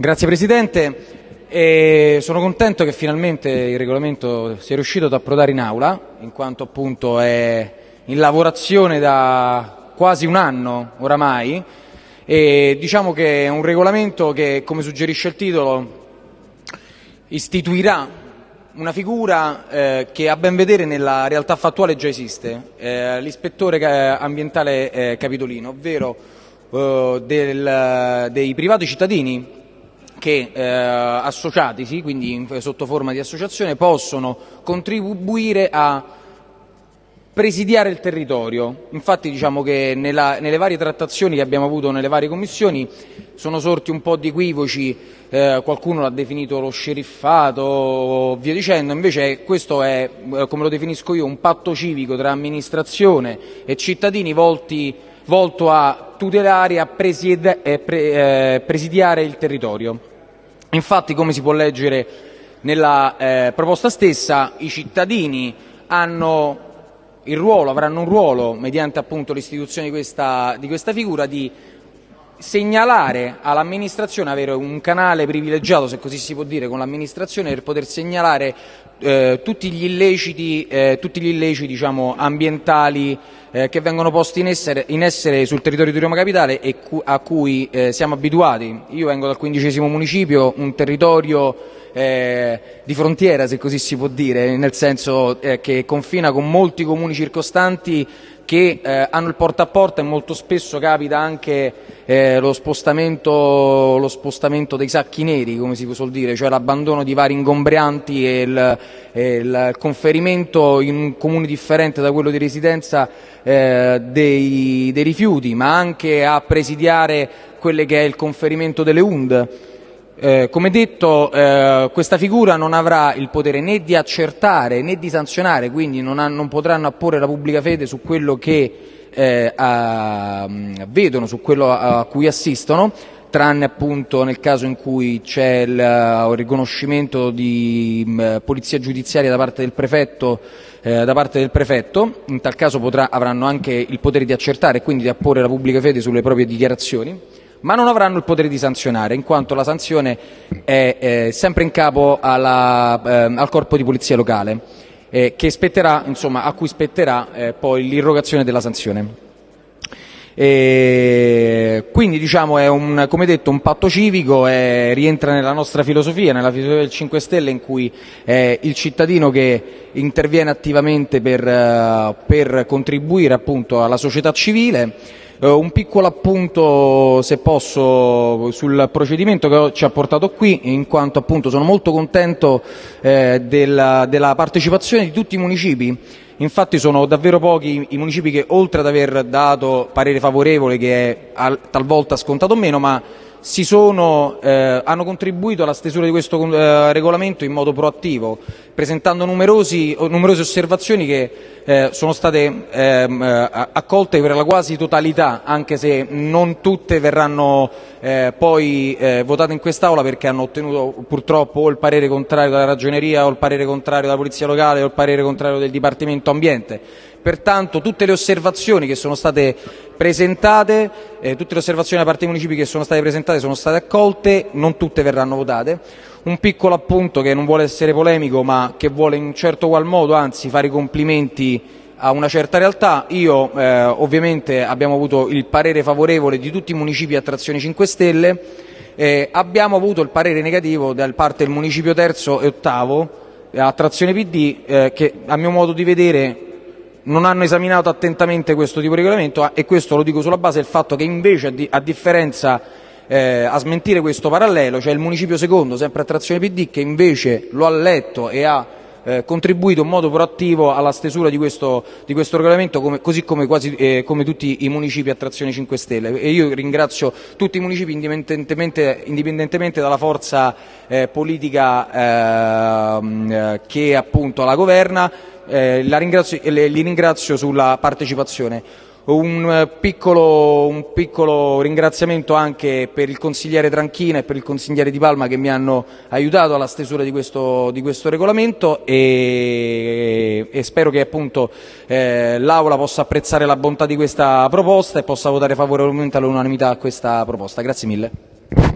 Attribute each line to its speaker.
Speaker 1: Grazie Presidente. E sono contento che finalmente il regolamento sia riuscito ad approdare in aula, in quanto appunto è in lavorazione da quasi un anno oramai e diciamo che è un regolamento che, come suggerisce il titolo, istituirà una figura eh, che a ben vedere nella realtà fattuale già esiste, eh, l'ispettore ambientale eh, capitolino, ovvero eh, del, dei privati cittadini che eh, associatisi, quindi sotto forma di associazione, possono contribuire a presidiare il territorio. Infatti diciamo che nella, nelle varie trattazioni che abbiamo avuto nelle varie commissioni sono sorti un po' di equivoci, eh, qualcuno l'ha definito lo sceriffato, via dicendo, invece questo è, eh, come lo definisco io, un patto civico tra amministrazione e cittadini volti, volto a tutelare e a eh, eh, presidiare il territorio. Infatti, come si può leggere nella eh, proposta stessa, i cittadini hanno ruolo, avranno un ruolo, mediante appunto l'istituzione di questa, di questa figura, di segnalare all'amministrazione, avere un canale privilegiato, se così si può dire, con l'amministrazione per poter segnalare eh, tutti gli illeciti, eh, tutti gli illeciti diciamo, ambientali eh, che vengono posti in essere, in essere, sul territorio di Roma Capitale e cu a cui eh, siamo abituati. Io vengo dal quindicesimo municipio, un territorio eh, di frontiera, se così si può dire, nel senso eh, che confina con molti comuni circostanti che eh, hanno il porta a porta e molto spesso capita anche eh, lo, spostamento, lo, spostamento, dei sacchi neri, come si suol dire, cioè l'abbandono di vari ingombrianti e il, e il, conferimento in un comune differente da quello di residenza eh, dei, dei rifiuti, ma anche a presidiare quello che è il conferimento delle UND. Eh, come detto, eh, questa figura non avrà il potere né di accertare né di sanzionare, quindi non, ha, non potranno apporre la pubblica fede su quello che eh, a, vedono, su quello a, a, cui assistono, tranne appunto nel caso in cui c'è il, il riconoscimento di mh, polizia giudiziaria da parte del prefetto eh, da parte del prefetto, in tal caso potrà, avranno anche il potere di accertare e quindi di apporre la pubblica fede sulle proprie dichiarazioni ma non avranno il potere di sanzionare, in quanto la sanzione è eh, sempre in capo alla, eh, al corpo di polizia locale, eh, insomma, a cui spetterà eh, poi l'irrogazione della sanzione. E quindi diciamo è un, come detto un patto civico, è, rientra nella nostra filosofia, nella filosofia del 5 Stelle in cui è il cittadino che interviene attivamente per, uh, per contribuire appunto alla società civile eh, un piccolo appunto, se posso, sul procedimento che ci ha portato qui, in quanto appunto sono molto contento eh, della, della partecipazione di tutti i municipi. Infatti sono davvero pochi i municipi che oltre ad aver dato parere favorevole, che è talvolta scontato meno, sono, eh, hanno contribuito alla stesura di questo eh, regolamento in modo proattivo, presentando numerose osservazioni che eh, sono state ehm, eh, accolte per la quasi totalità, anche se non tutte verranno eh, poi eh, votate in quest'Aula perché hanno ottenuto purtroppo o il parere contrario della Ragioneria o il parere contrario della Polizia Locale o il parere contrario del Dipartimento Ambiente. Pertanto tutte le osservazioni che sono state presentate, eh, tutte le osservazioni da parte dei municipi che sono state presentate sono state accolte, non tutte verranno votate. Un piccolo appunto che non vuole essere polemico ma che vuole in un certo qual modo anzi fare i complimenti a una certa realtà. Io eh, ovviamente abbiamo avuto il parere favorevole di tutti i municipi a trazione 5 Stelle, eh, abbiamo avuto il parere negativo da parte del municipio terzo e ottavo a trazione PD eh, che a mio modo di vedere non hanno esaminato attentamente questo tipo di regolamento e questo lo dico sulla base del fatto che invece a, differenza eh, a smentire questo parallelo c'è il municipio secondo, sempre a trazione PD, che invece lo ha letto e ha eh, contribuito in modo proattivo alla stesura di questo, di questo regolamento, come, così come, quasi, eh, come, tutti i municipi a trazione 5 Stelle. E io ringrazio tutti i municipi indipendentemente, indipendentemente dalla forza eh, politica ehm, eh, che appunto la governa, eh, ringrazio, li ringrazio sulla partecipazione. Un eh, piccolo, un piccolo, ringraziamento anche per il consigliere Tranchina e per il consigliere Di Palma che mi hanno aiutato alla stesura di questo, di questo regolamento e, e, spero che appunto eh, l'Aula possa apprezzare la bontà di questa proposta e possa votare favorevolmente all'unanimità a questa proposta. Grazie mille.